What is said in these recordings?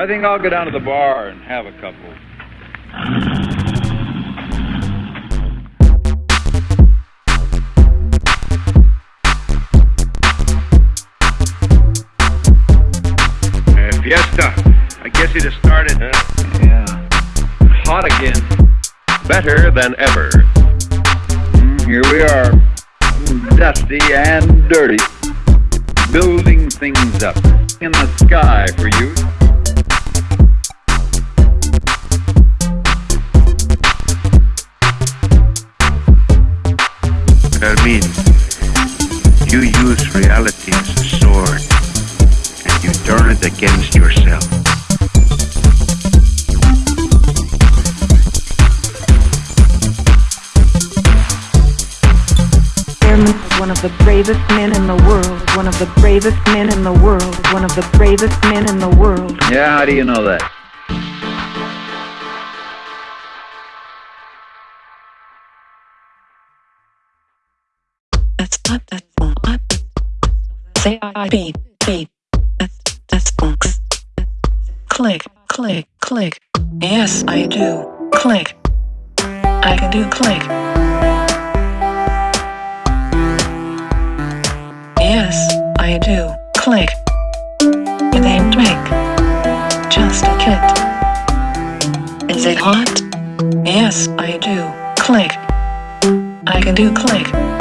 I think I'll go down to the bar and have a couple. Uh, fiesta. I guess it has started, huh? Yeah. Hot again. Better than ever. Mm, here we are. Dusty and dirty. Building things up. In the sky for you. Fermin, you use reality as a sword, and you turn it against yourself. Airman is one of the bravest men in the world. One of the bravest men in the world. One of the bravest men in the world. Yeah, how do you know that? Say I beat beat. Click click click. Yes, I do. Click. I can do click. Yes, I do. Click. Ain't drink. Just a kid. Is it hot? Yes, I do. Click. I can do click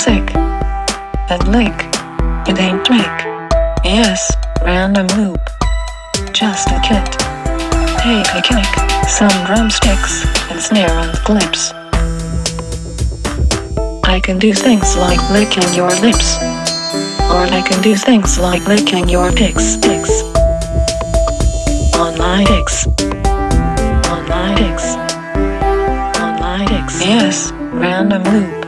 sick and lick. It ain't trick. Yes, random loop. Just a kit. Take a kick, some drumsticks, and snare and clips. I can do things like licking your lips. Or I can do things like licking your pics, pics. On my pics. On my pics. On my pics. Yes, random loop.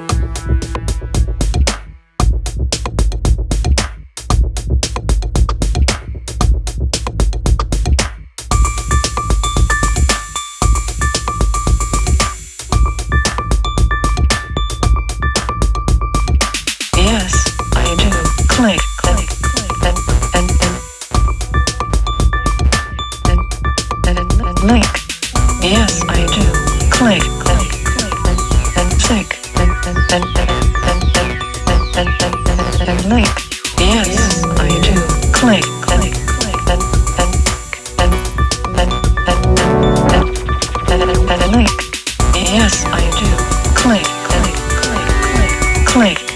Click,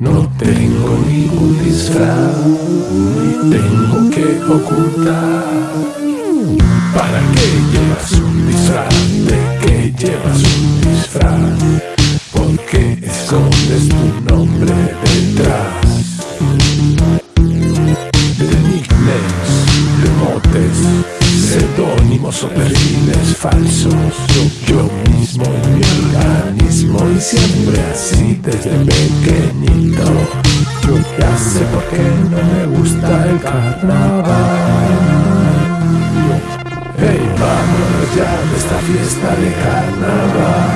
No tengo ningún disfraz, ni tengo que ocultar. ¿Para qué llevas un disfraz? ¿De qué llevas un disfraz? ¿Por qué escondes tu nombre detrás? O perfiles falsos. Yo mismo en mi organismo y siempre así desde pequeñito. Ya sé por qué no me gusta el carnaval. Hey, vámonos ya de esta fiesta de carnaval.